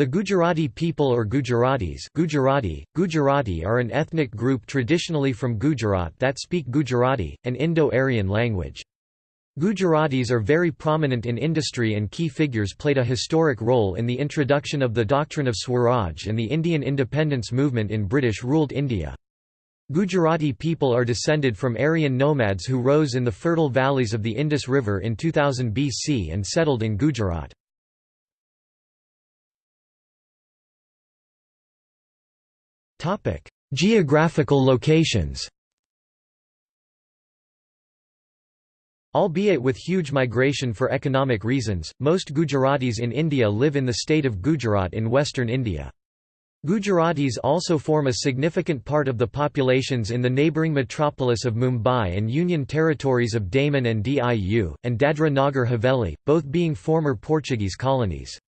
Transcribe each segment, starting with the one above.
The Gujarati people or Gujaratis Gujarati, Gujarati are an ethnic group traditionally from Gujarat that speak Gujarati, an Indo-Aryan language. Gujaratis are very prominent in industry and key figures played a historic role in the introduction of the doctrine of Swaraj and the Indian independence movement in British-ruled India. Gujarati people are descended from Aryan nomads who rose in the fertile valleys of the Indus River in 2000 BC and settled in Gujarat. Topic: Geographical locations. Albeit with huge migration for economic reasons, most Gujaratis in India live in the state of Gujarat in western India. Gujaratis also form a significant part of the populations in the neighbouring metropolis of Mumbai and Union territories of Daman and Diu, and Dadra Nagar Haveli, both being former Portuguese colonies.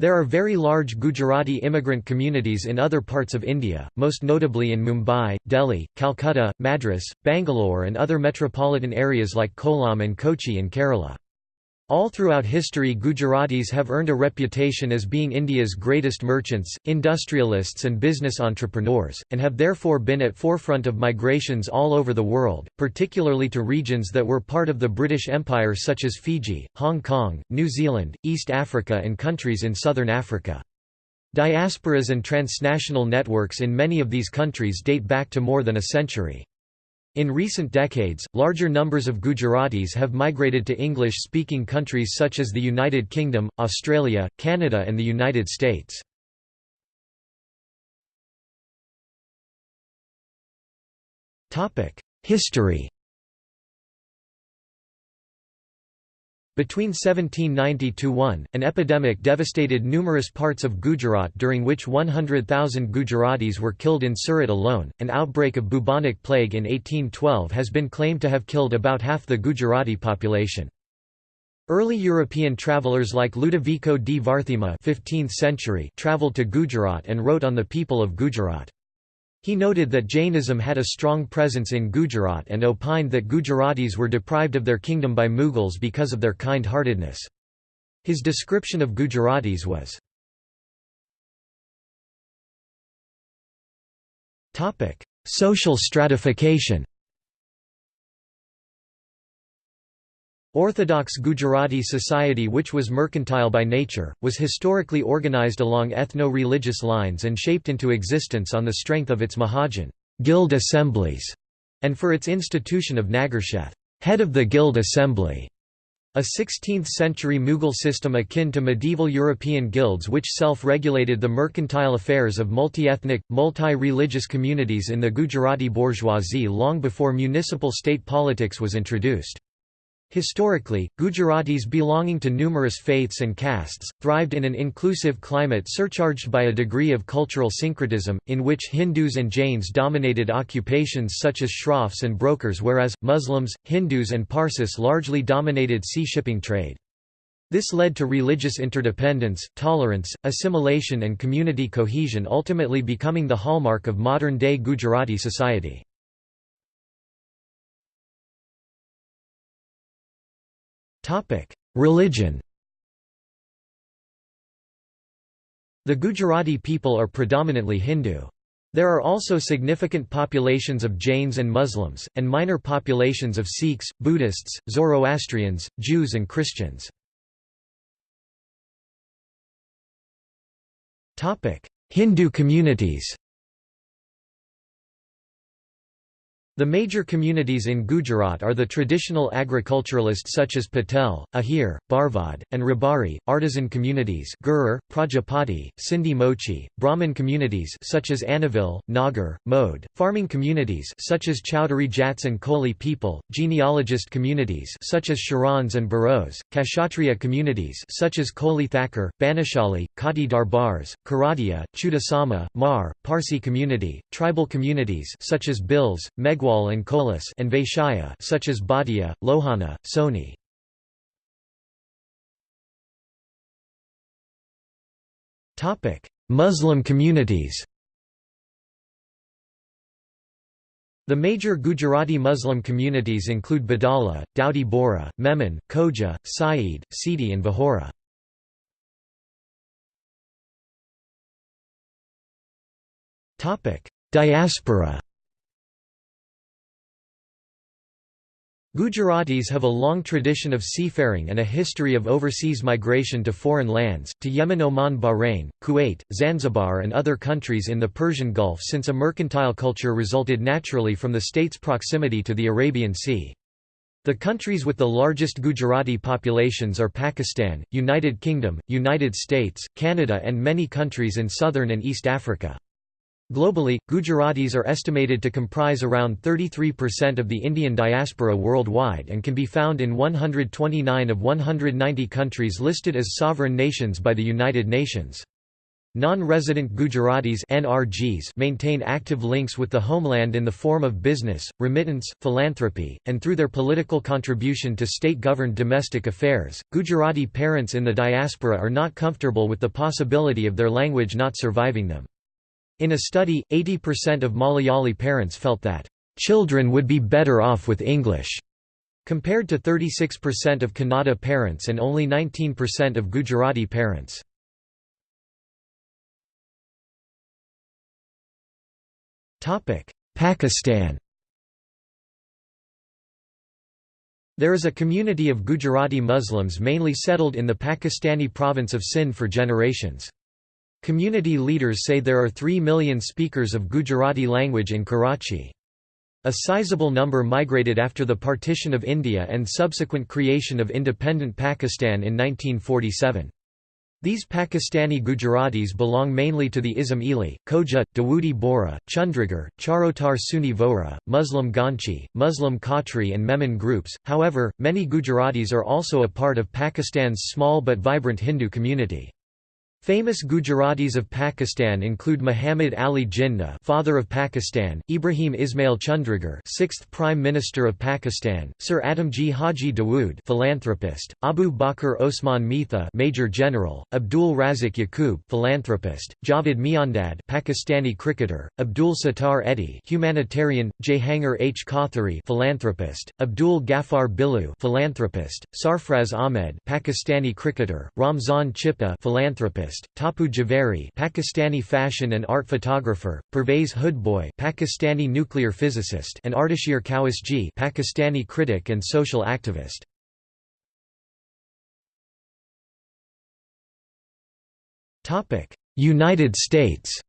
There are very large Gujarati immigrant communities in other parts of India, most notably in Mumbai, Delhi, Calcutta, Madras, Bangalore and other metropolitan areas like Kollam and Kochi in Kerala. All throughout history Gujaratis have earned a reputation as being India's greatest merchants, industrialists and business entrepreneurs, and have therefore been at forefront of migrations all over the world, particularly to regions that were part of the British Empire such as Fiji, Hong Kong, New Zealand, East Africa and countries in southern Africa. Diasporas and transnational networks in many of these countries date back to more than a century. In recent decades, larger numbers of Gujaratis have migrated to English-speaking countries such as the United Kingdom, Australia, Canada and the United States. History Between 1790–1, an epidemic devastated numerous parts of Gujarat during which 100,000 Gujaratis were killed in Surat alone. An outbreak of bubonic plague in 1812 has been claimed to have killed about half the Gujarati population. Early European travellers like Ludovico di Varthema 15th century travelled to Gujarat and wrote on the people of Gujarat. He noted that Jainism had a strong presence in Gujarat and opined that Gujaratis were deprived of their kingdom by Mughals because of their kind-heartedness. His description of Gujaratis was, Social stratification Orthodox Gujarati society which was mercantile by nature, was historically organized along ethno-religious lines and shaped into existence on the strength of its Mahajan guild assemblies, and for its institution of Nagarsheth head of the guild assembly", a 16th-century Mughal system akin to medieval European guilds which self-regulated the mercantile affairs of multi-ethnic, multi-religious communities in the Gujarati bourgeoisie long before municipal state politics was introduced. Historically, Gujaratis belonging to numerous faiths and castes, thrived in an inclusive climate surcharged by a degree of cultural syncretism, in which Hindus and Jains dominated occupations such as shroffs and brokers whereas, Muslims, Hindus and Parsis largely dominated sea-shipping trade. This led to religious interdependence, tolerance, assimilation and community cohesion ultimately becoming the hallmark of modern-day Gujarati society. Religion The Gujarati people are predominantly Hindu. There are also significant populations of Jains and Muslims, and minor populations of Sikhs, Buddhists, Zoroastrians, Jews and Christians. Hindu communities The major communities in Gujarat are the traditional agriculturalists such as Patel, Ahir, Barvad, and Rabari, artisan communities Gurur, Prajapati, Sindhi Mochi, Brahmin communities such as Anavil, Nagar, Mode, farming communities such as Chowdhury Jats and Koli people, genealogist communities such as Sharans and Baros, Kshatriya communities such as Koli Thakur, Banashali, Khati Darbars, Karadia, Chudasama, Mar, Parsi community, tribal communities such as Bhils, Meghwal and Kolis and Vaishya such as Bhatia, Lohana, Soni. Muslim communities The major Gujarati Muslim communities include Badala, Daudi Bora, Memon, Khoja, Saeed, Sidi and Vahora. Diaspora Gujaratis have a long tradition of seafaring and a history of overseas migration to foreign lands, to Yemen Oman Bahrain, Kuwait, Zanzibar and other countries in the Persian Gulf since a mercantile culture resulted naturally from the state's proximity to the Arabian Sea. The countries with the largest Gujarati populations are Pakistan, United Kingdom, United States, Canada and many countries in southern and East Africa. Globally, Gujaratis are estimated to comprise around 33% of the Indian diaspora worldwide and can be found in 129 of 190 countries listed as sovereign nations by the United Nations. Non-resident Gujaratis NRGs maintain active links with the homeland in the form of business, remittance, philanthropy, and through their political contribution to state-governed domestic affairs. Gujarati parents in the diaspora are not comfortable with the possibility of their language not surviving them. In a study, 80% of Malayali parents felt that, "...children would be better off with English." compared to 36% of Kannada parents and only 19% of Gujarati parents. Pakistan There is a community of Gujarati Muslims mainly settled in the Pakistani province of Sindh for generations. Community leaders say there are 3 million speakers of Gujarati language in Karachi. A sizable number migrated after the partition of India and subsequent creation of independent Pakistan in 1947. These Pakistani Gujaratis belong mainly to the Ismaili, Khoja, Dawoodi Bora, Chandragarh, Charotar Sunni Vohra, Muslim Ganchi, Muslim Khatri and Memon groups, however, many Gujaratis are also a part of Pakistan's small but vibrant Hindu community. Famous Gujaratis of Pakistan include Muhammad Ali Jinnah, father of Pakistan, Ibrahim Ismail Chundrigar, sixth Prime Minister of Pakistan, Sir Adamji Haji Dawood, philanthropist, Abu Bakr Osman Mitha, Major General, Abdul Razik Yaqub, philanthropist, Javed Miandad, Pakistani cricketer, Abdul Sattar Edhi, humanitarian, Jahangir H. Kothari, philanthropist, Abdul Ghaffar Billu, philanthropist, Sarfraz Ahmed, Pakistani cricketer, Ramzan Chippa, philanthropist Tapu Javeri Pakistani fashion and art photographer, Pervez Hoodbhoy Pakistani nuclear physicist and Ardeshir Cowasjee Pakistani critic and social activist. United States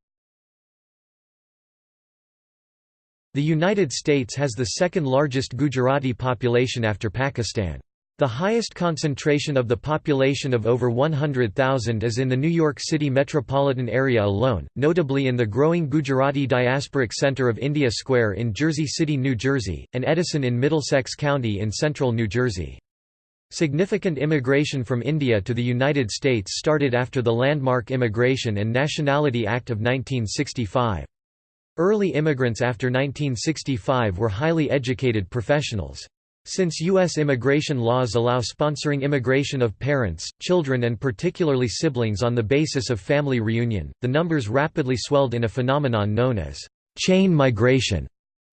The United States has the second largest Gujarati population after Pakistan. The highest concentration of the population of over 100,000 is in the New York City metropolitan area alone, notably in the growing Gujarati diasporic center of India Square in Jersey City, New Jersey, and Edison in Middlesex County in central New Jersey. Significant immigration from India to the United States started after the Landmark Immigration and Nationality Act of 1965. Early immigrants after 1965 were highly educated professionals. Since U.S. immigration laws allow sponsoring immigration of parents, children and particularly siblings on the basis of family reunion, the numbers rapidly swelled in a phenomenon known as chain migration.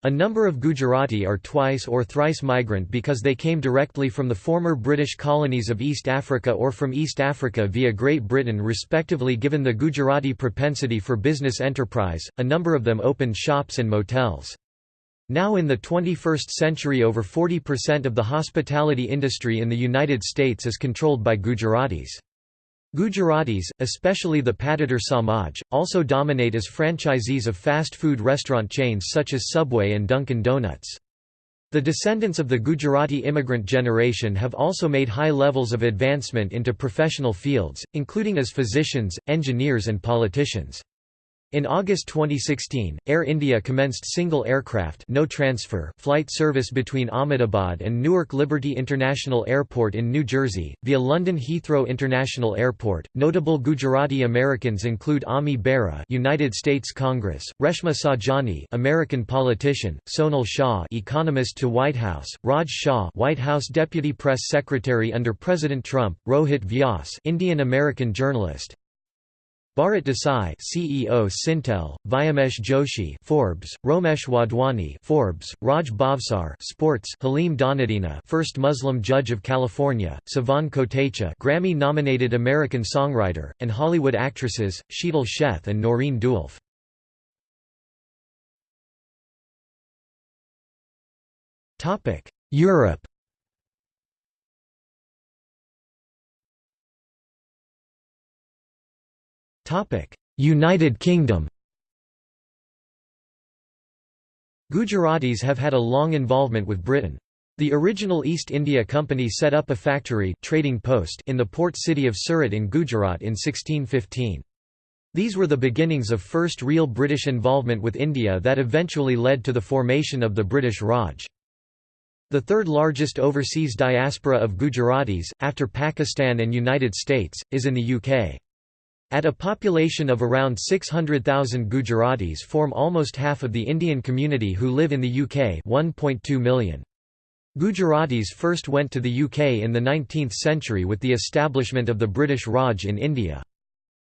A number of Gujarati are twice or thrice migrant because they came directly from the former British colonies of East Africa or from East Africa via Great Britain respectively given the Gujarati propensity for business enterprise, a number of them opened shops and motels. Now in the 21st century over 40% of the hospitality industry in the United States is controlled by Gujaratis. Gujaratis, especially the Patidar Samaj, also dominate as franchisees of fast food restaurant chains such as Subway and Dunkin' Donuts. The descendants of the Gujarati immigrant generation have also made high levels of advancement into professional fields, including as physicians, engineers and politicians. In August 2016, Air India commenced single aircraft no transfer flight service between Ahmedabad and Newark Liberty International Airport in New Jersey, via London Heathrow International Airport. Notable Gujarati Americans include Ami Bera United States Congress, Reshma Saujani American politician, Sonal Shah economist to White House, Raj Shah White House Deputy Press Secretary under President Trump, Rohit Vyas Indian American journalist, Bharat Desai, CEO Syntel, Vyomesh Joshi, Forbes, Romesh Wadhwani, Forbes, Raj Bhavsar, Sports, Halim Dhanidina, first Muslim judge of California, Savan Kotecha, Grammy-nominated American songwriter, and Hollywood actresses Sheetal Sheth and Noureen DeWulf. Topic: Europe. United Kingdom Gujaratis have had a long involvement with Britain. The original East India Company set up a factory trading post in the port city of Surat in Gujarat in 1615. These were the beginnings of first real British involvement with India that eventually led to the formation of the British Raj. The third largest overseas diaspora of Gujaratis, after Pakistan and United States, is in the UK. At a population of around 600,000 Gujaratis form almost half of the Indian community who live in the UK 1.2 million. Gujaratis first went to the UK in the 19th century with the establishment of the British Raj in India.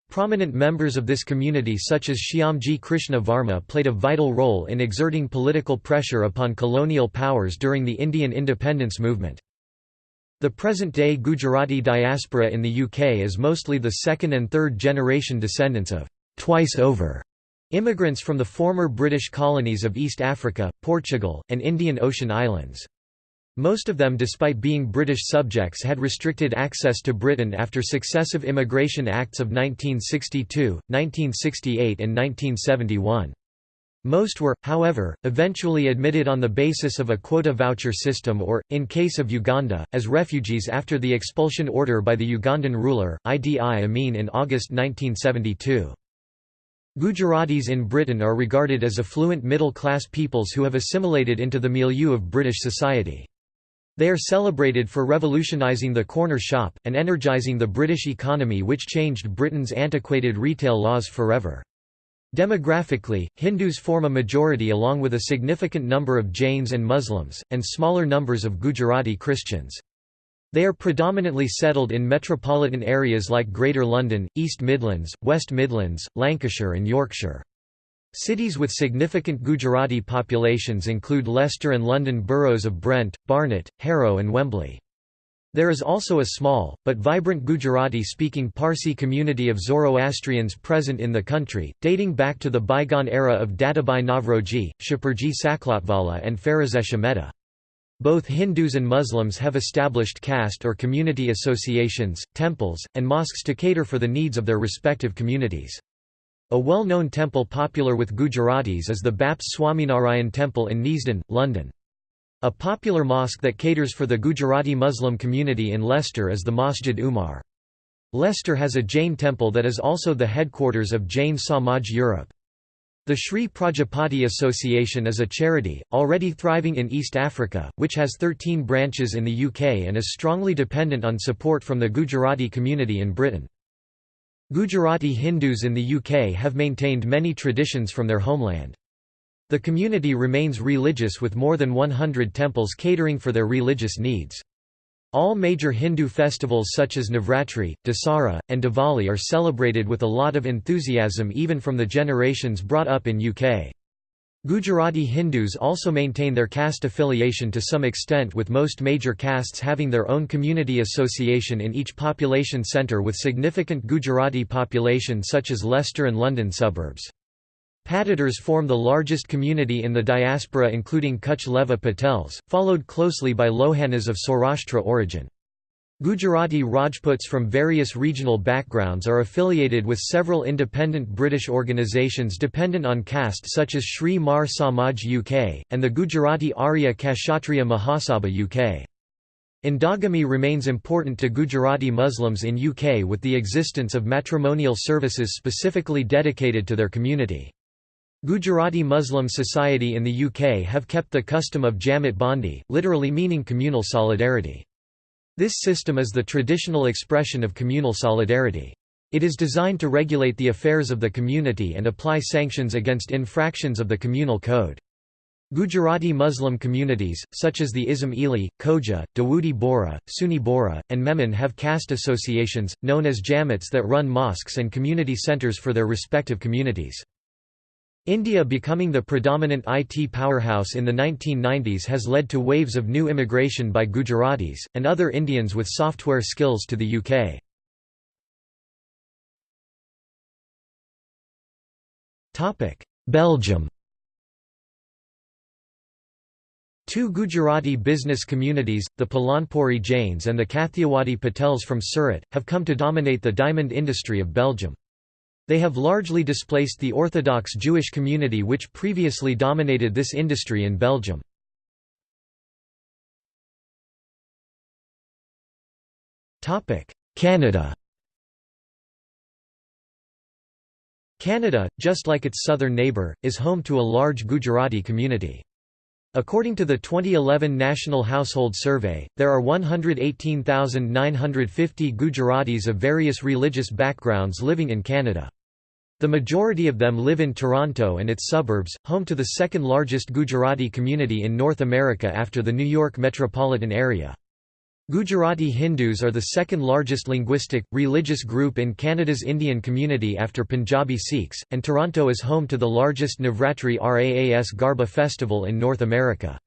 Prominent members of this community such as Shyamji Krishna Varma played a vital role in exerting political pressure upon colonial powers during the Indian independence movement. The present-day Gujarati diaspora in the UK is mostly the second and third generation descendants of «twice over» immigrants from the former British colonies of East Africa, Portugal, and Indian Ocean Islands. Most of them despite being British subjects had restricted access to Britain after successive Immigration Acts of 1962, 1968 and 1971. Most were, however, eventually admitted on the basis of a quota voucher system or, in case of Uganda, as refugees after the expulsion order by the Ugandan ruler, Idi Amin in August 1972. Gujaratis in Britain are regarded as affluent middle-class peoples who have assimilated into the milieu of British society. They are celebrated for revolutionising the corner shop, and energising the British economy which changed Britain's antiquated retail laws forever. Demographically, Hindus form a majority along with a significant number of Jains and Muslims, and smaller numbers of Gujarati Christians. They are predominantly settled in metropolitan areas like Greater London, East Midlands, West Midlands, Lancashire and Yorkshire. Cities with significant Gujarati populations include Leicester and London boroughs of Brent, Barnet, Harrow and Wembley. There is also a small, but vibrant Gujarati-speaking Parsi community of Zoroastrians present in the country, dating back to the bygone era of Dadabhai Naoroji, Shapoorji Saklatvala and Pherozeshah Mehta. Both Hindus and Muslims have established caste or community associations, temples, and mosques to cater for the needs of their respective communities. A well-known temple popular with Gujaratis is the Baps Swaminarayan Temple in Neasden, London. A popular mosque that caters for the Gujarati Muslim community in Leicester is the Masjid Umar. Leicester has a Jain temple that is also the headquarters of Jain Samaj Europe. The Sri Prajapati Association is a charity, already thriving in East Africa, which has 13 branches in the UK and is strongly dependent on support from the Gujarati community in Britain. Gujarati Hindus in the UK have maintained many traditions from their homeland. The community remains religious with more than 100 temples catering for their religious needs. All major Hindu festivals such as Navratri, Dasara, and Diwali are celebrated with a lot of enthusiasm even from the generations brought up in UK. Gujarati Hindus also maintain their caste affiliation to some extent with most major castes having their own community association in each population centre with significant Gujarati population such as Leicester and London suburbs. Patidars form the largest community in the diaspora including Kutch Leva Patels, followed closely by Lohanas of Saurashtra origin. Gujarati Rajputs from various regional backgrounds are affiliated with several independent British organisations dependent on caste such as Sri Mar Samaj UK, and the Gujarati Arya Kshatriya Mahasabha UK. Endogamy remains important to Gujarati Muslims in UK with the existence of matrimonial services specifically dedicated to their community. Gujarati Muslim society in the UK have kept the custom of Jamat Bandi, literally meaning communal solidarity. This system is the traditional expression of communal solidarity. It is designed to regulate the affairs of the community and apply sanctions against infractions of the communal code. Gujarati Muslim communities, such as the Ismaili, Khoja, Dawoodi Bora, Sunni Bora, and Memon have caste associations, known as Jamats that run mosques and community centres for their respective communities. India becoming the predominant IT powerhouse in the 1990s has led to waves of new immigration by Gujaratis, and other Indians with software skills to the UK. Belgium Two Gujarati business communities, the Palanpuri Jains and the Kathiawadi Patels from Surat, have come to dominate the diamond industry of Belgium. They have largely displaced the Orthodox Jewish community which previously dominated this industry in Belgium. Canada Canada, just like its southern neighbour, is home to a large Gujarati community. According to the 2011 National Household Survey, there are 118,950 Gujaratis of various religious backgrounds living in Canada. The majority of them live in Toronto and its suburbs, home to the second largest Gujarati community in North America after the New York metropolitan area. Gujarati Hindus are the second largest linguistic, religious group in Canada's Indian community after Punjabi Sikhs, and Toronto is home to the largest Navratri Raas Garba festival in North America.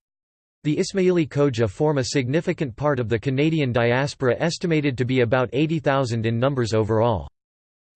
The Ismaili Khoja form a significant part of the Canadian diaspora estimated to be about 80,000 in numbers overall.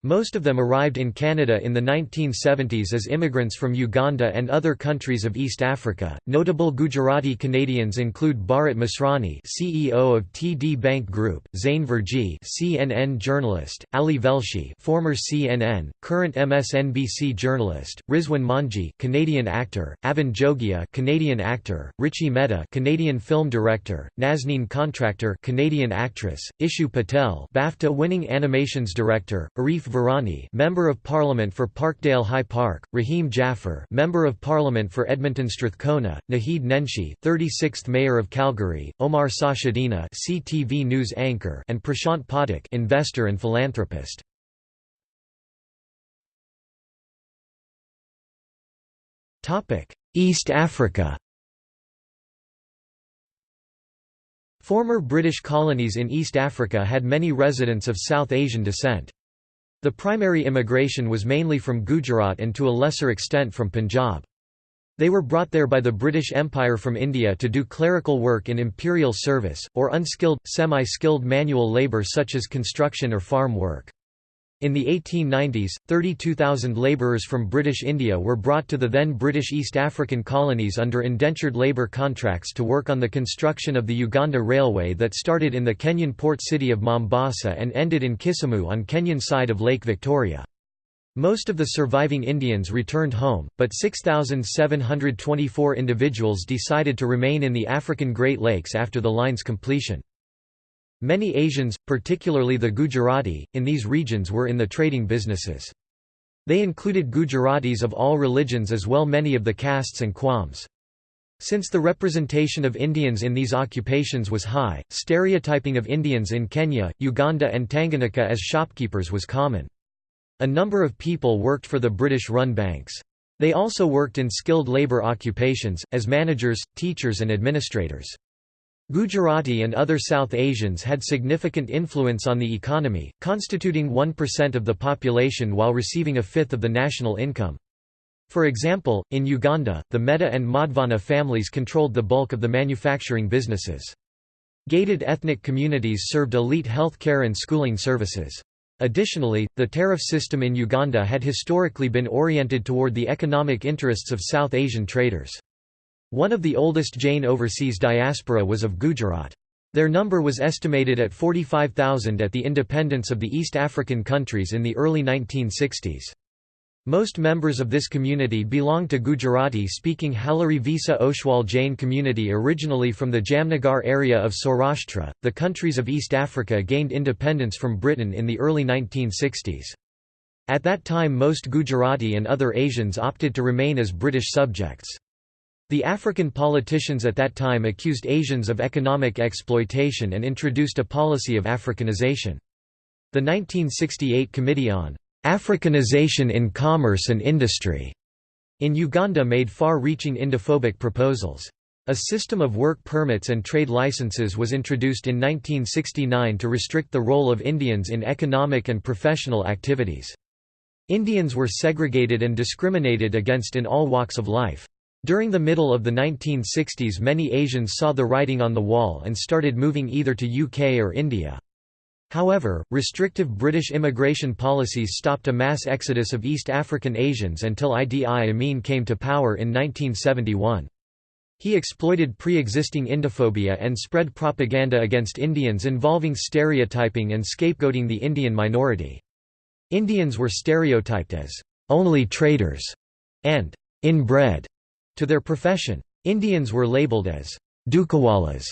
Most of them arrived in Canada in the 1970s as immigrants from Uganda and other countries of East Africa. Notable Gujarati Canadians include Bharat Masrani, CEO of TD Bank Group, Zain Verjee, CNN journalist, Ali Velshi, former CNN, current MSNBC journalist, Rizwan Manji, Canadian actor, Avan Jogia, Canadian actor, Richie Mehta, Canadian film director, Nazneen Contractor, Canadian actress, Ishu Patel, BAFTA-winning animations director, Arif Virani, Member of Parliament for Parkdale High Park, Rahim Jaffer, Member of Parliament for Edmonton Strathcona, Naheed Nenshi, 36th Mayor of Calgary, Omar Sachedina, CTV news anchor, and Prashant Pathak, investor and philanthropist. Topic: East Africa. Former British colonies in East Africa had many residents of South Asian descent. The primary immigration was mainly from Gujarat and to a lesser extent from Punjab. They were brought there by the British Empire from India to do clerical work in imperial service, or unskilled, semi-skilled manual labour such as construction or farm work. In the 1890s, 32,000 labourers from British India were brought to the then British East African colonies under indentured labour contracts to work on the construction of the Uganda Railway that started in the Kenyan port city of Mombasa and ended in Kisumu on Kenyan side of Lake Victoria. Most of the surviving Indians returned home, but 6,724 individuals decided to remain in the African Great Lakes after the line's completion. Many Asians, particularly the Gujarati, in these regions were in the trading businesses. They included Gujaratis of all religions as well many of the castes and quams. Since the representation of Indians in these occupations was high, stereotyping of Indians in Kenya, Uganda and Tanganyika as shopkeepers was common. A number of people worked for the British-run banks. They also worked in skilled labour occupations, as managers, teachers and administrators. Gujarati and other South Asians had significant influence on the economy, constituting 1% of the population while receiving a fifth of the national income. For example, in Uganda, the Mehta and Madhvani families controlled the bulk of the manufacturing businesses. Gated ethnic communities served elite health care and schooling services. Additionally, the tariff system in Uganda had historically been oriented toward the economic interests of South Asian traders. One of the oldest Jain overseas diaspora was of Gujarat. Their number was estimated at 45,000 at the independence of the East African countries in the early 1960s. Most members of this community belong to Gujarati-speaking Halari Visa Oshwal Jain community originally from the Jamnagar area of Saurashtra. The countries of East Africa gained independence from Britain in the early 1960s. At that time most Gujarati and other Asians opted to remain as British subjects. The African politicians at that time accused Asians of economic exploitation and introduced a policy of Africanization. The 1968 Committee on Africanization in Commerce and Industry in Uganda made far-reaching Indophobic proposals. A system of work permits and trade licenses was introduced in 1969 to restrict the role of Indians in economic and professional activities. Indians were segregated and discriminated against in all walks of life. During the middle of the 1960s many Asians saw the writing on the wall and started moving either to UK or India. However, restrictive British immigration policies stopped a mass exodus of East African Asians until Idi Amin came to power in 1971. He exploited pre-existing Indophobia and spread propaganda against Indians involving stereotyping and scapegoating the Indian minority. Indians were stereotyped as only traders and inbred to their profession. Indians were labeled as Dukawalas,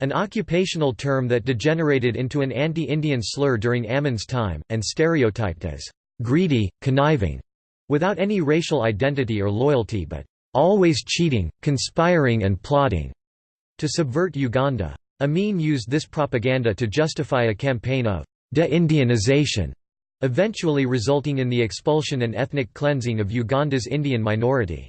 an occupational term that degenerated into an anti-Indian slur during Amin's time, and stereotyped as greedy, conniving, without any racial identity or loyalty but always cheating, conspiring and plotting to subvert Uganda. Amin used this propaganda to justify a campaign of de-Indianization, eventually resulting in the expulsion and ethnic cleansing of Uganda's Indian minority.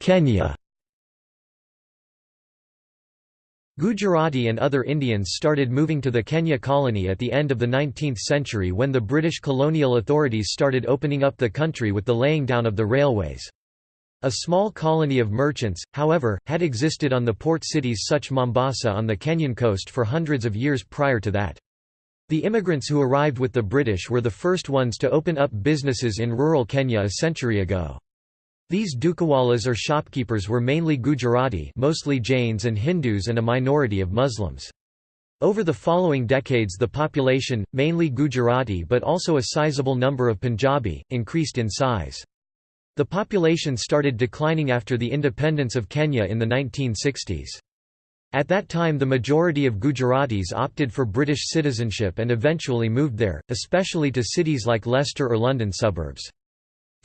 Kenya Gujarati and other Indians started moving to the Kenya colony at the end of the 19th century when the British colonial authorities started opening up the country with the laying down of the railways. A small colony of merchants, however, had existed on the port cities such Mombasa on the Kenyan coast for hundreds of years prior to that. The immigrants who arrived with the British were the first ones to open up businesses in rural Kenya a century ago. These dukawalas or shopkeepers were mainly Gujarati mostly Jains and Hindus and a minority of Muslims. Over the following decades the population, mainly Gujarati but also a sizable number of Punjabi, increased in size. The population started declining after the independence of Kenya in the 1960s. At that time the majority of Gujaratis opted for British citizenship and eventually moved there, especially to cities like Leicester or London suburbs.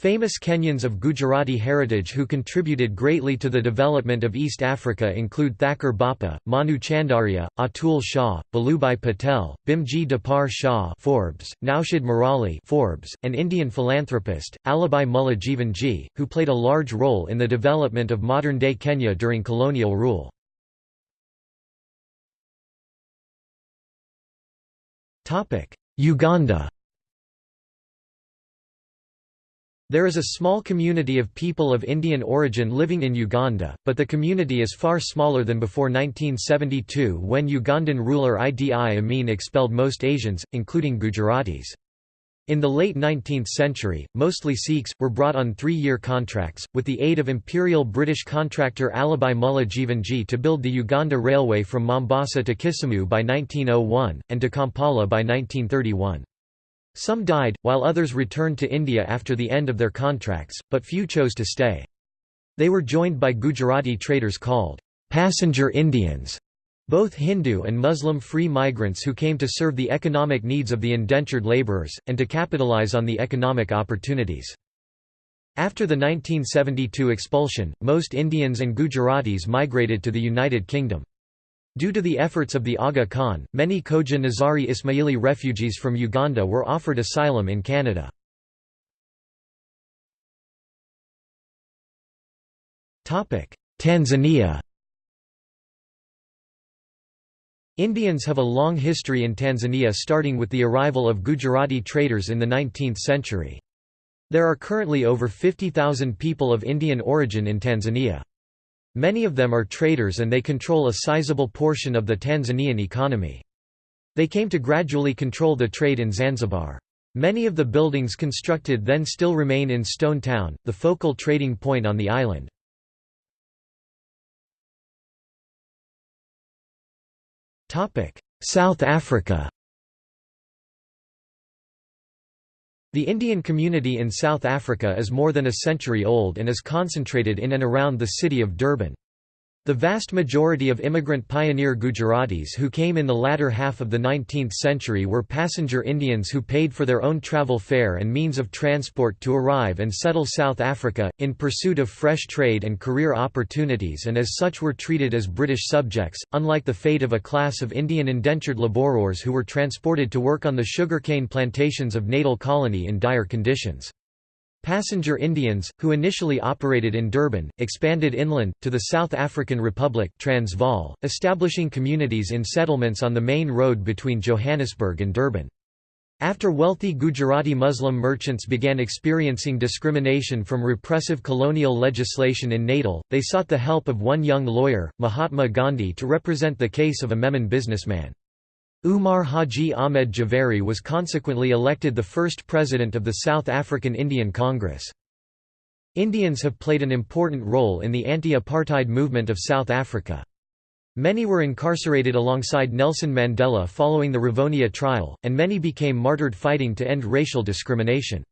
Famous Kenyans of Gujarati heritage who contributed greatly to the development of East Africa include Thakur Bappa, Manu Chandaria, Atul Shah, Vallubhai Patel, Bhimji Dapar Shah Forbes, Naushad Merali Forbes, and Indian philanthropist, Alibai Mullah Jivanji, who played a large role in the development of modern-day Kenya during colonial rule. Uganda There is a small community of people of Indian origin living in Uganda, but the community is far smaller than before 1972 when Ugandan ruler Idi Amin expelled most Asians, including Gujaratis. In the late 19th century, mostly Sikhs, were brought on three-year contracts, with the aid of Imperial British contractor Alibai Mullah Jivanji to build the Uganda Railway from Mombasa to Kisumu by 1901, and to Kampala by 1931. Some died, while others returned to India after the end of their contracts, but few chose to stay. They were joined by Gujarati traders called passenger Indians, both Hindu and Muslim free migrants who came to serve the economic needs of the indentured labourers, and to capitalize on the economic opportunities. After the 1972 expulsion, most Indians and Gujaratis migrated to the United Kingdom. Due to the efforts of the Aga Khan, many Khoja Nizari Ismaili refugees from Uganda were offered asylum in Canada. Tanzania Indians have a long history in Tanzania starting with the arrival of Gujarati traders in the 19th century. There are currently over 50,000 people of Indian origin in Tanzania. Many of them are traders and they control a sizable portion of the Tanzanian economy. They came to gradually control the trade in Zanzibar. Many of the buildings constructed then still remain in Stone Town, the focal trading point on the island. South Africa The Indian community in South Africa is more than a century old and is concentrated in and around the city of Durban. The vast majority of immigrant pioneer Gujaratis who came in the latter half of the 19th century were passenger Indians who paid for their own travel fare and means of transport to arrive and settle South Africa, in pursuit of fresh trade and career opportunities and as such were treated as British subjects, unlike the fate of a class of Indian indentured labourers who were transported to work on the sugarcane plantations of Natal Colony in dire conditions. Passenger Indians, who initially operated in Durban, expanded inland, to the South African Republic Transvaal, establishing communities in settlements on the main road between Johannesburg and Durban. After wealthy Gujarati Muslim merchants began experiencing discrimination from repressive colonial legislation in Natal, they sought the help of one young lawyer, Mahatma Gandhi to represent the case of a Memon businessman. Umar Haji Ahmed Javeri was consequently elected the first president of the South African Indian Congress. Indians have played an important role in the anti-apartheid movement of South Africa. Many were incarcerated alongside Nelson Mandela following the Rivonia trial, and many became martyred fighting to end racial discrimination.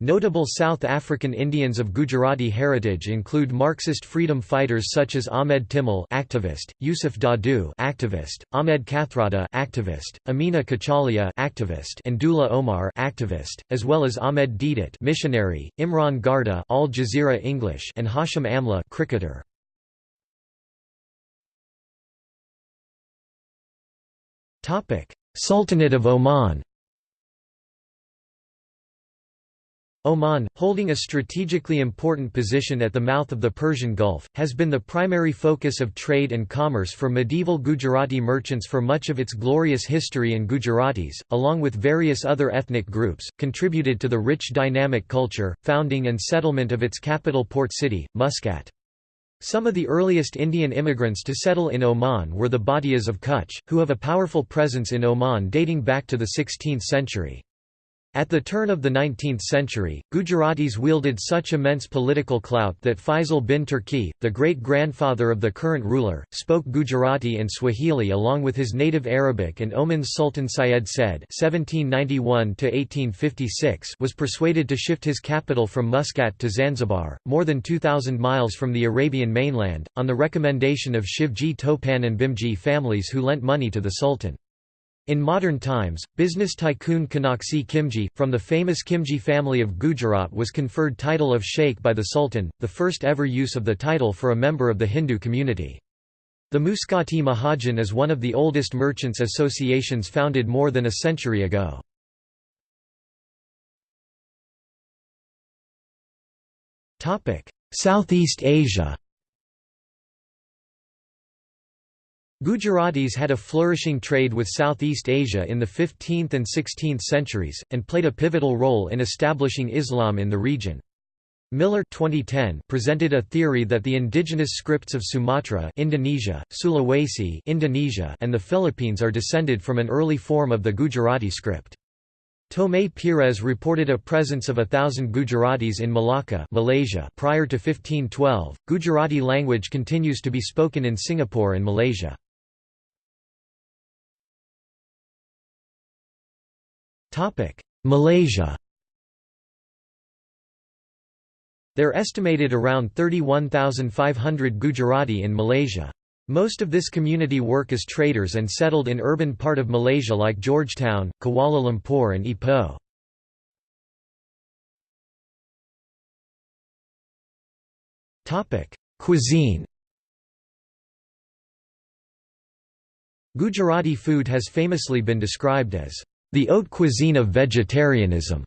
Notable South African Indians of Gujarati heritage include Marxist freedom fighters such as Ahmed Timol activist, Yusuf Dadoo activist, Ahmed Kathrada activist, Amina Cachalia activist and Dula Omar activist, as well as Ahmed Deedat missionary, Imran Garda Al Jazeera English and Hashim Amla cricketer. Sultanate of Oman Oman, holding a strategically important position at the mouth of the Persian Gulf, has been the primary focus of trade and commerce for medieval Gujarati merchants for much of its glorious history and Gujaratis, along with various other ethnic groups, contributed to the rich dynamic culture, founding and settlement of its capital port city, Muscat. Some of the earliest Indian immigrants to settle in Oman were the Bhatiyas of Kutch, who have a powerful presence in Oman dating back to the 16th century. At the turn of the 19th century, Gujaratis wielded such immense political clout that Faisal bin Turki, the great-grandfather of the current ruler, spoke Gujarati and Swahili along with his native Arabic and Oman's Sultan Syed Said was persuaded to shift his capital from Muscat to Zanzibar, more than 2,000 miles from the Arabian mainland, on the recommendation of Shivji Topan and Bhimji families who lent money to the Sultan. In modern times, business tycoon Kanaksi Khimji, from the famous Khimji family of Gujarat was conferred title of Sheikh by the Sultan, the first ever use of the title for a member of the Hindu community. The Muscati Mahajan is one of the oldest merchants' associations founded more than a century ago. Southeast Asia Gujaratis had a flourishing trade with Southeast Asia in the 15th and 16th centuries, and played a pivotal role in establishing Islam in the region. Miller 2010 presented a theory that the indigenous scripts of Sumatra Indonesia, Sulawesi Indonesia, and the Philippines are descended from an early form of the Gujarati script. Tomé Pires reported a presence of a thousand Gujaratis in Malacca Malaysia prior to 1512. Gujarati language continues to be spoken in Singapore and Malaysia. Malaysia There are estimated around 31,500 Gujarati in Malaysia. Most of this community work as traders and settled in urban part of Malaysia like Georgetown, Kuala Lumpur and Ipoh. Cuisine Gujarati food has famously been described as the haute cuisine of vegetarianism,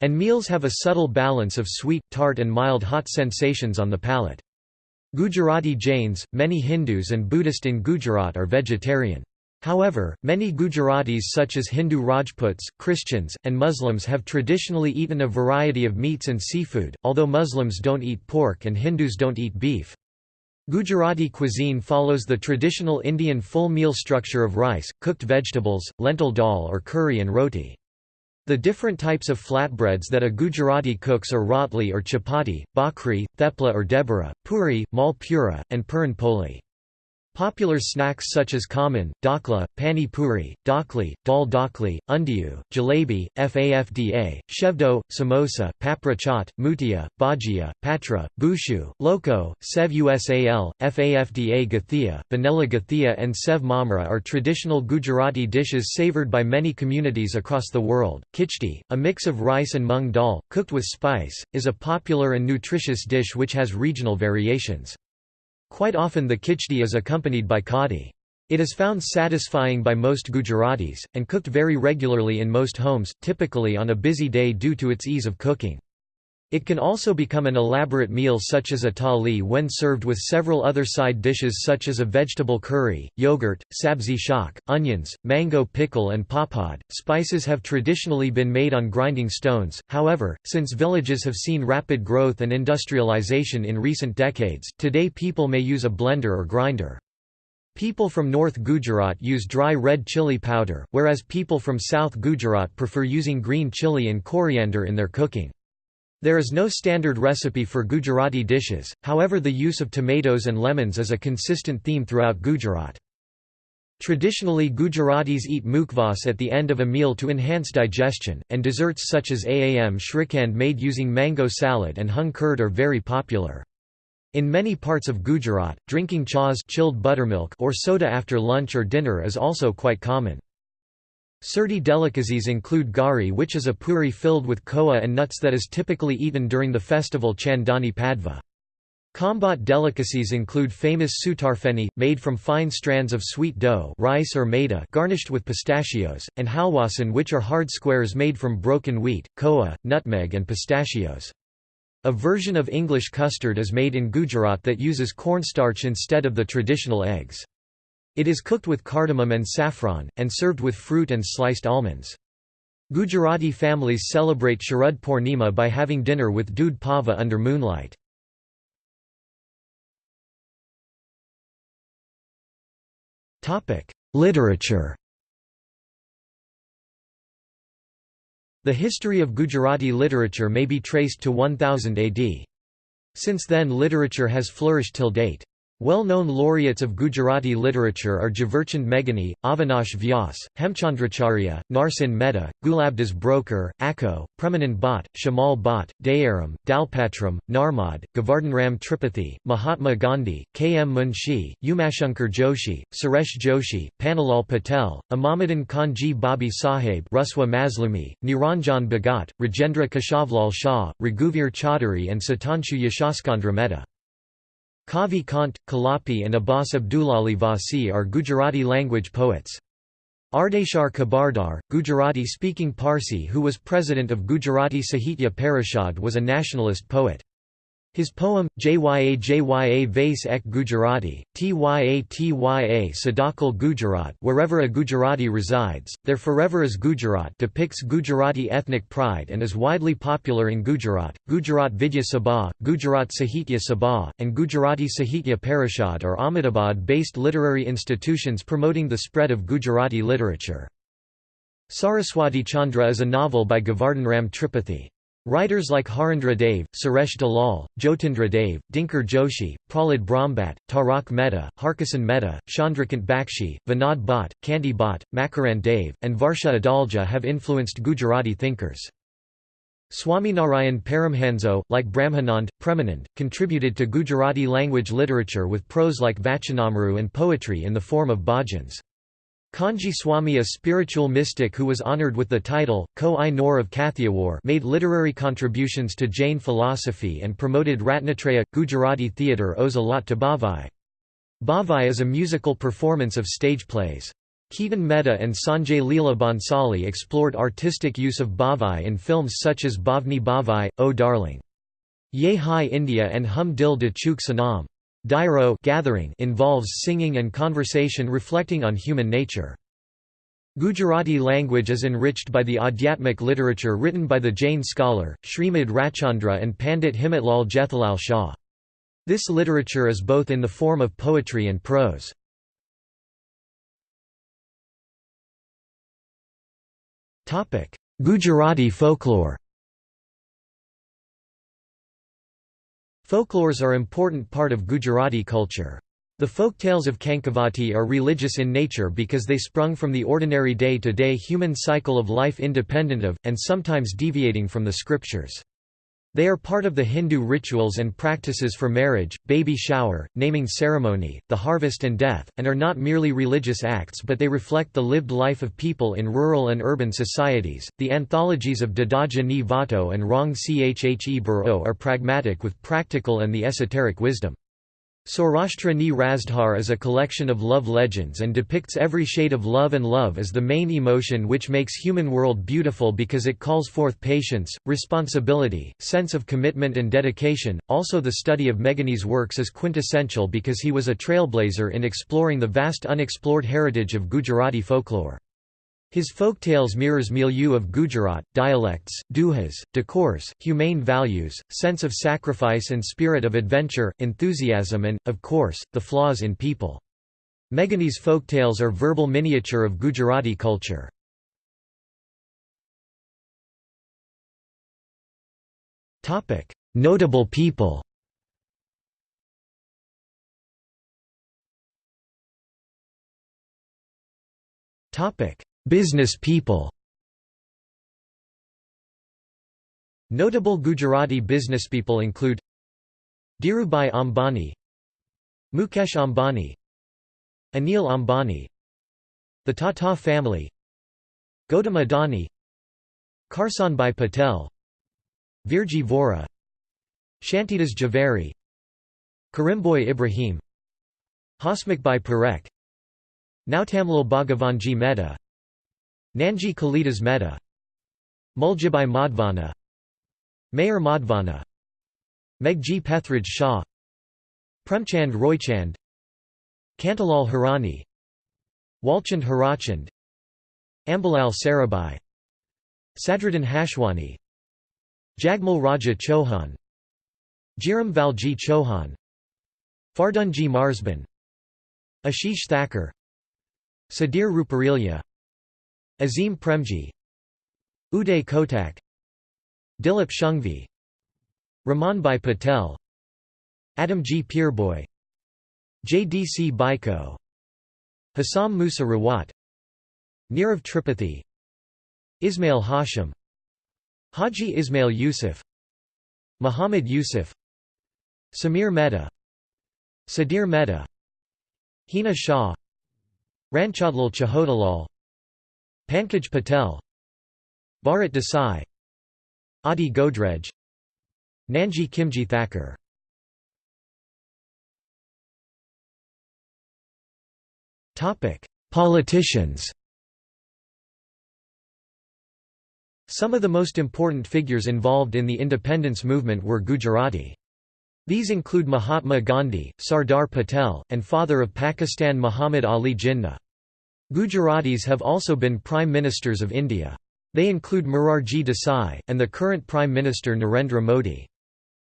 and meals have a subtle balance of sweet, tart and mild hot sensations on the palate. Gujarati Jains, many Hindus and Buddhist in Gujarat are vegetarian. However, many Gujaratis such as Hindu Rajputs, Christians, and Muslims have traditionally eaten a variety of meats and seafood, although Muslims don't eat pork and Hindus don't eat beef. Gujarati cuisine follows the traditional Indian full meal structure of rice, cooked vegetables, lentil dal or curry and roti. The different types of flatbreads that a Gujarati cooks are rotli or chapati, bhakri, thepla or debara, puri, mal pura, and puran poli. Popular snacks such as khaman, dakla, pani puri, dakli, dal dakli, undiyu, jalebi, fafda, shevdo, samosa, papra chaat, mutia, bhajia, patra, bushu, loco, sev usal, fafda gathia, vanilla gathia and sev mamra are traditional Gujarati dishes savoured by many communities across the world. Kichdi, a mix of rice and mung dal, cooked with spice, is a popular and nutritious dish which has regional variations. Quite often the kichdi is accompanied by kadi. It is found satisfying by most Gujaratis, and cooked very regularly in most homes, typically on a busy day due to its ease of cooking. It can also become an elaborate meal such as a thali when served with several other side dishes such as a vegetable curry, yogurt, sabzi shak, onions, mango pickle and papad. Spices have traditionally been made on grinding stones, however, since villages have seen rapid growth and industrialization in recent decades, today people may use a blender or grinder. People from North Gujarat use dry red chili powder, whereas people from South Gujarat prefer using green chili and coriander in their cooking. There is no standard recipe for Gujarati dishes, however the use of tomatoes and lemons is a consistent theme throughout Gujarat. Traditionally Gujaratis eat mukhwas at the end of a meal to enhance digestion, and desserts such as aam shrikand made using mango salad and hung curd are very popular. In many parts of Gujarat, drinking chas chilled buttermilk or soda after lunch or dinner is also quite common. Surti delicacies include ghari which is a puri filled with koa and nuts that is typically eaten during the festival Chandani Padva. Khambhat delicacies include famous sutarfeni, made from fine strands of sweet dough rice or maida garnished with pistachios, and halwasan which are hard squares made from broken wheat, koa, nutmeg and pistachios. A version of English custard is made in Gujarat that uses cornstarch instead of the traditional eggs. It is cooked with cardamom and saffron, and served with fruit and sliced almonds. Gujarati families celebrate Sharad Purnima by having dinner with doodh pava under moonlight. Literature The history of Gujarati literature may be traced to 1000 AD. Since then literature has flourished till date. Well-known laureates of Gujarati literature are Jhaverchand Meghani, Avinash Vyas, Hemchandracharya, Narsinh Mehta, Gulabdas Broker, Akho, Premanand Bhatt, Shamal Bhatt, Dayaram, Dalpatram, Narmad, Govardhanram Tripathi, Mahatma Gandhi, K. M. Munshi, Umashankar Joshi, Suresh Joshi, Pannalal Patel, Imamadan Kanji Babi Sahib Ruswa Mazlumi, Niranjan Bhagat, Rajendra Keshavlal Shah, Raghuvir Chaudhary and Sitanshu Yashaschandra Mehta. Kavi Kant, Kalapi and Abbas Abdulali Vasi are Gujarati language poets. Ardeshir Khabardar, Gujarati-speaking Parsi who was president of Gujarati Sahitya Parishad was a nationalist poet. His poem, Jya Jya Vase Ek Gujarati, Tya Tya Sadakal Gujarat wherever a Gujarati resides, there forever is Gujarat depicts Gujarati ethnic pride and is widely popular in Gujarat. Gujarat Vidya Sabha, Gujarat Sahitya Sabha, and Gujarati Sahitya Parishad are Ahmedabad-based literary institutions promoting the spread of Gujarati literature. Saraswati Chandra is a novel by Govardhan Tripathi. Writers like Harindra Dave, Suresh Dalal, Jyotindra Dave, Dinkar Joshi, Prahlad Brahmbhatt, Tarak Mehta, Harkisan Mehta, Chandrakant Bakshi, Vinod Bhatt, Kanti Bhatt, Makarand Dave, and Varsha Adalja have influenced Gujarati thinkers. Swaminarayan Paramhanso, like Brahmanand, Premanand, contributed to Gujarati language literature with prose like Vachanamrut and poetry in the form of bhajans. Kanji Swami a spiritual mystic who was honored with the title, Kohinoor of Kathiawar made literary contributions to Jain philosophy and promoted Ratnatraya. Gujarati theatre owes a lot to Bhavai. Bhavai is a musical performance of stage plays. Ketan Mehta and Sanjay Leela Bhansali explored artistic use of Bhavai in films such as Bhavni Bhavai, O Darling. Ye Hai India and Hum Dil de Chuke Sanam. Dairo gathering involves singing and conversation reflecting on human nature. Gujarati language is enriched by the Adhyatmic literature written by the Jain scholar, Srimad Rajchandra and Pandit Himatlal Jethalal Shah. This literature is both in the form of poetry and prose. Gujarati folklore Folklores are important part of Gujarati culture. The folk tales of Kankavati are religious in nature because they sprung from the ordinary day-to-day -day human cycle of life independent of, and sometimes deviating from the scriptures. They are part of the Hindu rituals and practices for marriage, baby shower, naming ceremony, the harvest and death, and are not merely religious acts but they reflect the lived life of people in rural and urban societies. The anthologies of Dadaji ni Vato and Rong Chhe Buro are pragmatic with practical and the esoteric wisdom. Saurashtra Ni Rasdhar is a collection of love legends and depicts every shade of love and love as the main emotion which makes human world beautiful because it calls forth patience, responsibility, sense of commitment and dedication. Also the study of Meghani's works is quintessential because he was a trailblazer in exploring the vast unexplored heritage of Gujarati folklore. His folktales mirrors milieu of Gujarat, dialects, duhas, decors, humane values, sense of sacrifice and spirit of adventure, enthusiasm and, of course, the flaws in people. Meghani's folktales are verbal miniature of Gujarati culture. Notable people Business people. Notable Gujarati businesspeople include Dhirubhai Ambani Mukesh Ambani Anil Ambani The Tata family Gautam Adani Karsanbhai Patel Virji Vora Shantidas Javeri Currimbhoy Ebrahim Hasmukhbhai Parekh Nautamlal Bhagavanji Mehta Nanji Kalidas Mehta. Muljibhai Madhvani. Mayur Madhvani. Meghji Pethraj Shah. Premchand Roychand. Kantilal Hirani. Walchand Hirachand Ambalal Sarabhai Sadruddin Hashwani. Jagmal Raja Chauhan. Jiram Valji Chauhan. Fardunji Marzban. Ashish Thakur Sudhir Ruparelia Azim Premji Uday Kotak Dilip Shanghvi Ramanbhai Patel Adamjee Peerbhoy JDC Baiko Hassam Musa Rawat Nirav Tripathi Ismail Hashim Haji Ismail Yusuf Muhammad Yusuf Samir Mehta Sudhir Mehta Hina Shah Ranchhodlal Chhotalal Pankaj Patel Bharat Desai Adi Godrej Nanji Khimji Thakur Politicians Some of the most important figures involved in the independence movement were Gujarati. These include Mahatma Gandhi, Sardar Patel, and father of Pakistan Muhammad Ali Jinnah. Gujaratis have also been Prime Ministers of India. They include Morarji Desai, and the current Prime Minister Narendra Modi.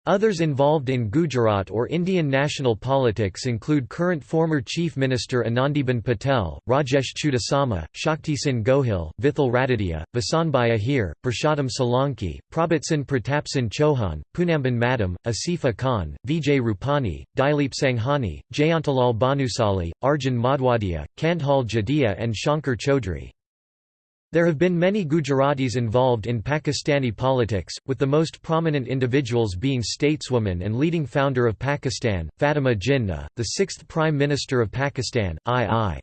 Others involved in Gujarat or Indian national politics include current former Chief Minister Anandiben Patel, Rajesh Chudasama, Shaktisinh Gohil, Vithal Ratetia, Vasanbhai Ahir, Purushottam Solanki, Prabhatsinh Pratapsinh Chauhan, Poonamben Madam, Asifa Khan, Vijay Rupani, Dilip Sanghani, Jayantilal Bhanushali, Arjun Modhwadia, Kandhal Jadeja and Shankar Chaudhry. There have been many Gujaratis involved in Pakistani politics, with the most prominent individuals being stateswoman and leading founder of Pakistan, Fatima Jinnah, the sixth Prime Minister of Pakistan, I.I.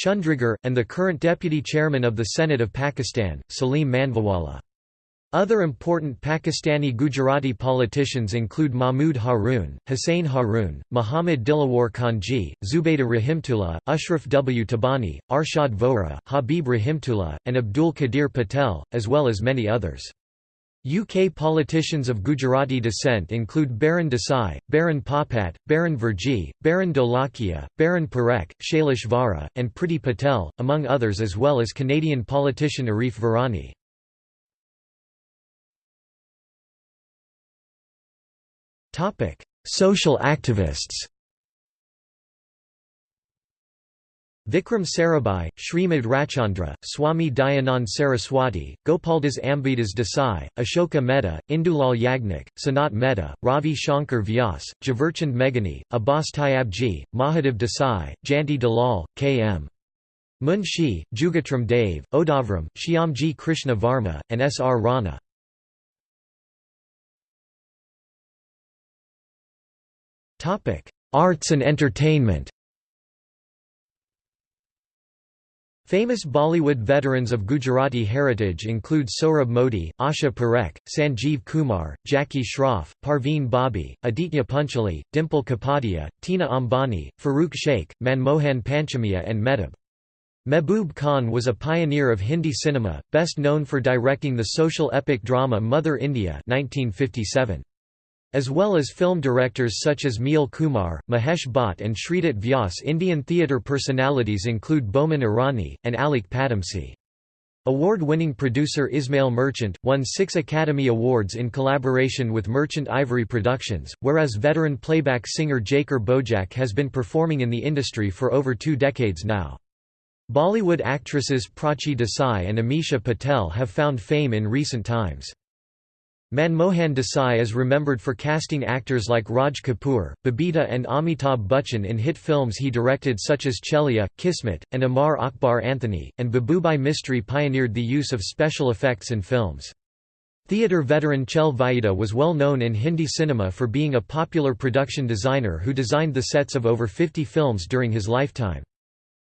Chundrigar, and the current Deputy Chairman of the Senate of Pakistan, Salim Mandviwalla. Other important Pakistani Gujarati politicians include Mahmud Haroon, Hussain Haroon, Muhammad Dilawar Khanji, Zubaydah Rahimtullah, Ashraf W. Tabani, Arshad Vohra, Habib Rahimtullah, and Abdul Qadir Patel, as well as many others. UK politicians of Gujarati descent include Baron Desai, Baron Popat, Baron Virji, Baron Dholakia, Baron Parekh, Shailesh Vora, and Priti Patel, among others as well as Canadian politician Arif Virani. Social activists Vikram Sarabhai, Srimad Rajchandra, Swami Dayanand Saraswati, Gopaldas Ambaidas Desai, Ashoka Mehta, Indulal Yagnik, Sanat Mehta, Ravi Shankar Vyas, Jhaverchand Meghani, Abbas Tyabji, Mahadev Desai, Janti Dalal, K.M. Munshi, Jugatram Dave, Odavram, Shyamji Krishna Varma, and S. R. Rana. Arts and entertainment. Famous Bollywood veterans of Gujarati heritage include Sohrab Modi, Asha Parekh, Sanjeev Kumar, Jackie Shroff, Parveen Babi, Aditya Pancholi, Dimple Kapadia, Tina Ambani, Farooq Sheikh, Manmohan Panchamiya and Mehboob. Mehboob Khan was a pioneer of Hindi cinema, best known for directing the social epic drama Mother India 1957 as well as film directors such as Meel Kumar, Mahesh Bhatt and Sridhat Vyas Indian theatre personalities include Boman Irani, and Alyque Padamsee. Award-winning producer Ismail Merchant, won six Academy Awards in collaboration with Merchant Ivory Productions, whereas veteran playback singer Jaker Bojak has been performing in the industry for over two decades now. Bollywood actresses Prachi Desai and Amisha Patel have found fame in recent times. Manmohan Desai is remembered for casting actors like Raj Kapoor, Babita and Amitabh Bachchan in hit films he directed such as Chhalia, Kismet, and Amar Akbar Anthony, and Babubhai Mistry pioneered the use of special effects in films. Theatre veteran Chhel Vayeda was well known in Hindi cinema for being a popular production designer who designed the sets of over 50 films during his lifetime.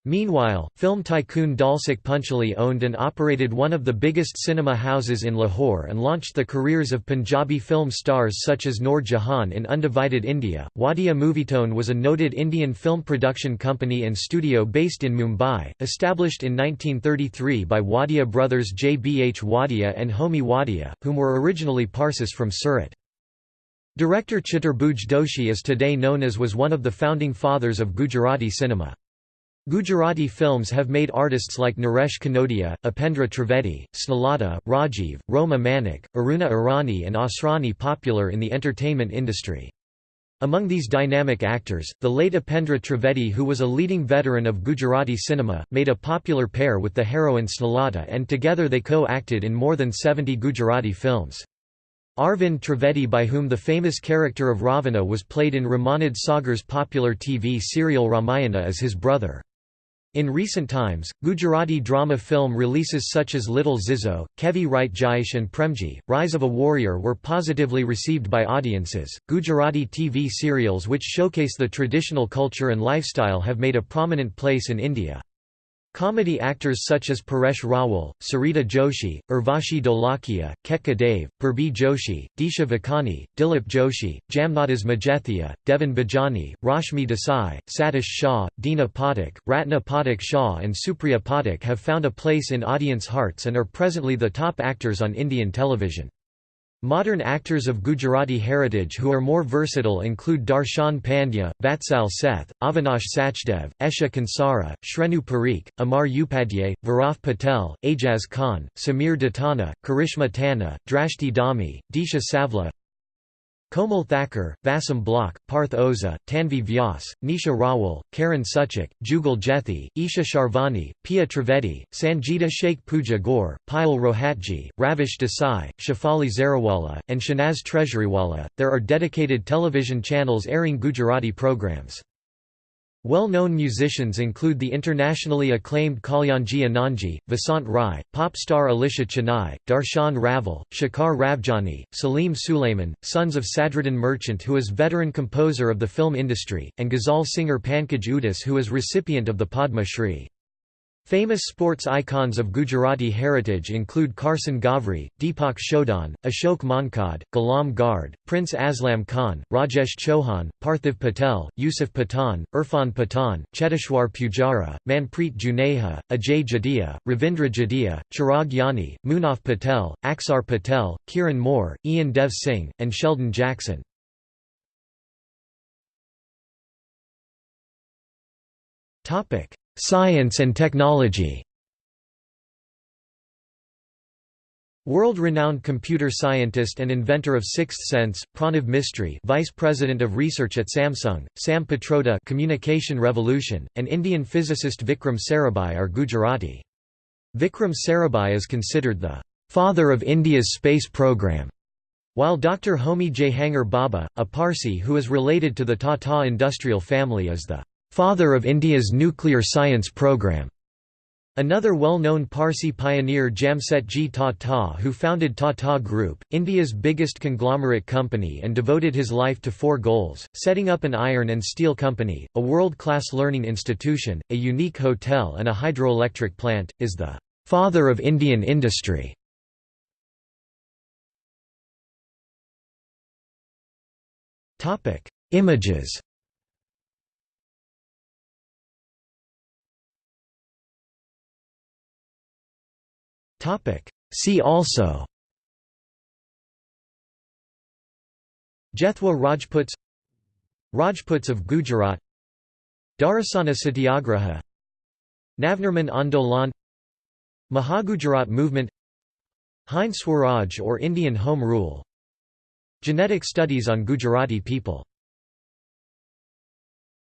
Meanwhile, film tycoon Dalsukh Pancholi owned and operated one of the biggest cinema houses in Lahore and launched the careers of Punjabi film stars such as Noor Jahan in undivided India. Wadia Movietone was a noted Indian film production company and studio based in Mumbai, established in 1933 by Wadia brothers J. B. H. Wadia and Homi Wadia, whom were originally Parsis from Surat. Director Chaturbhuj Doshi is today known as was one of the founding fathers of Gujarati cinema. Gujarati films have made artists like Naresh Kanodia, Upendra Trivedi, Snehlata, Rajiv, Roma Manik, Aruna Irani and Asrani popular in the entertainment industry. Among these dynamic actors, the late Upendra Trivedi who was a leading veteran of Gujarati cinema, made a popular pair with the heroine Snehlata and together they co-acted in more than 70 Gujarati films. Arvind Trivedi by whom the famous character of Ravana was played in Ramanand Sagar's popular TV serial Ramayana as his brother. In recent times, Gujarati drama film releases such as Little Zizou, Kevi Rite Jaish and Premji, Rise of a Warrior were positively received by audiences. Gujarati TV serials which showcase the traditional culture and lifestyle have made a prominent place in India. Comedy actors such as Paresh Rawal, Sarita Joshi, Urvashi Dholakia, Ketki Dave, Purbi Joshi, Disha Vakani, Dilip Joshi, Jamnadas Majethia, Deven Bhojani, Rashmi Desai, Satish Shah, Dina Pathak, Ratna Pathak Shah and Supriya Pathak have found a place in audience hearts and are presently the top actors on Indian television. Modern actors of Gujarati heritage who are more versatile include Darshan Pandya, Vatsal Seth, Avinash Sachdev, Esha Kansara, Shrenu Parikh, Amar Upadhyay, Varav Patel, Ajaz Khan, Samir Datana, Karishma Tanna, Drashti Dhami, Disha Savla, Komal Thakur, Vasam Block, Parth Oza, Tanvi Vyas, Nisha Rawal, Karan Suchak, Jugal Jethi, Isha Sharvani, Pia Trivedi, Sanjeeda Sheikh Puja Gore, Payal Rohatgi, Ravish Desai, Shafali Zarawala, and Shanaz Treasurywala. There are dedicated television channels airing Gujarati programs. Well-known musicians include the internationally acclaimed Kalyanji Anandji, Vasant Rai, pop star Alisha Chinai, Darshan Raval, Shekhar Ravjiani, Salim Sulaiman, sons of Sadruddin Merchant who is veteran composer of the film industry, and ghazal singer Pankaj Udhas who is recipient of the Padma Shri. Famous sports icons of Gujarati heritage include Karsan Ghavri, Deepak Chodron, Ashok Mankad, Ghulam Guard, Prince Aslam Khan, Rajesh Chauhan, Parthiv Patel, Yusuf Pathan, Irfan Pathan, Cheteshwar Pujara, Manpreet Juneja, Ajay Jadeja, Ravindra Jadeja, Chirag Jani, Munaf Patel, Axar Patel, Kiran More, Ian Dev Singh, and Sheldon Jackson. Science and technology World-renowned computer scientist and inventor of Sixth Sense, Pranav Mistry Vice President of Research at Samsung, Sam Pitroda Communication Revolution, and Indian physicist Vikram Sarabhai are Gujarati. Vikram Sarabhai is considered the «father of India's space program», while Dr. Homi Jehangir Bhabha, a Parsi who is related to the Tata industrial family is the father of India's nuclear science program. Another well-known Parsi pioneer Jamsetji Tata who founded Tata Group, India's biggest conglomerate company and devoted his life to four goals, setting up an iron and steel company, a world-class learning institution, a unique hotel and a hydroelectric plant, is the «father of Indian industry». Images See also. Jethwa Rajputs Rajputs of Gujarat. Dharasana Satyagraha. Navnirman Andolan. Mahagujarat movement. Hind Swaraj or Indian Home Rule. Genetic studies on Gujarati people